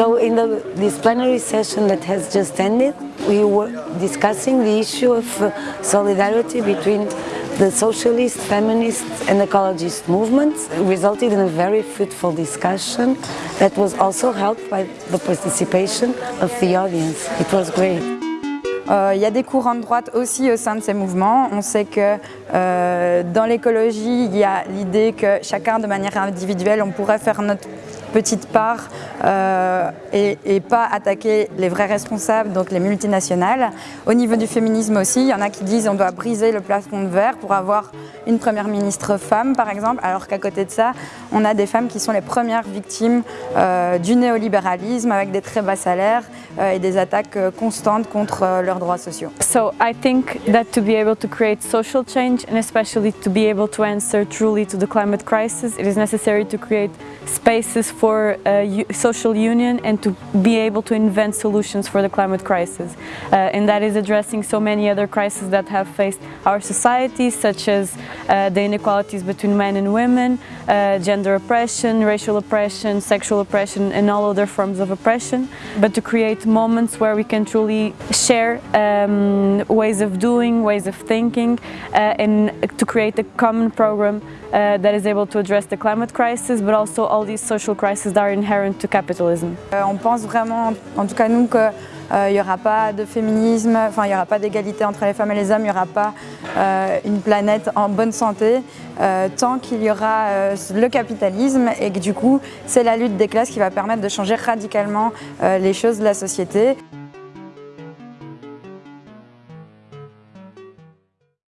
So in the, this plenary session that has just ended, we were discussing the issue of uh, solidarity between the socialist, feminist and ecologist movements. Resulted in a very fruitful discussion that was also helped by the participation of the audience. It was great. Euh, il y a des courants de droite aussi au sein de ces mouvements. On sait que euh, dans l'écologie, il y a l'idée que chacun de manière individuelle, on pourrait faire notre petite part euh, et, pas attaquer les vrais responsables, donc les multinationales. Au niveau du féminisme aussi, il y en a qui disent on doit briser le plafond de verre pour avoir une première ministre femme par exemple, alors qu'à côté de ça, on a des femmes qui sont les premières victimes euh, du néolibéralisme avec des très bas salaires euh, et des attaques constantes contre leurs droits sociaux. So I think that to be able to create social change and especially to be able to answer truly to the climate crisis, it is necessary spaces for uh, social union and to be able to invent solutions for the climate crisis. Uh, and that is addressing so many other crises that have faced our societies, such as uh, the inequalities between men and women, uh, gender oppression, racial oppression, sexual oppression, and all other forms of oppression. But to create moments where we can truly share um, ways of doing, ways of thinking, uh, and to create a common program uh, that is able to address the climate crisis, but also all these social crises that are inherent to capitalism. Euh, on pense vraiment, en tout cas nous, qu'il euh, n'y aura pas de féminisme, enfin il n'y aura pas d'égalité entre les femmes et les hommes, il n'y aura pas euh, une planète en bonne santé euh, tant qu'il y aura euh, le capitalisme et que du coup c'est la lutte des classes qui va permettre de changer radicalement euh, les choses de la société.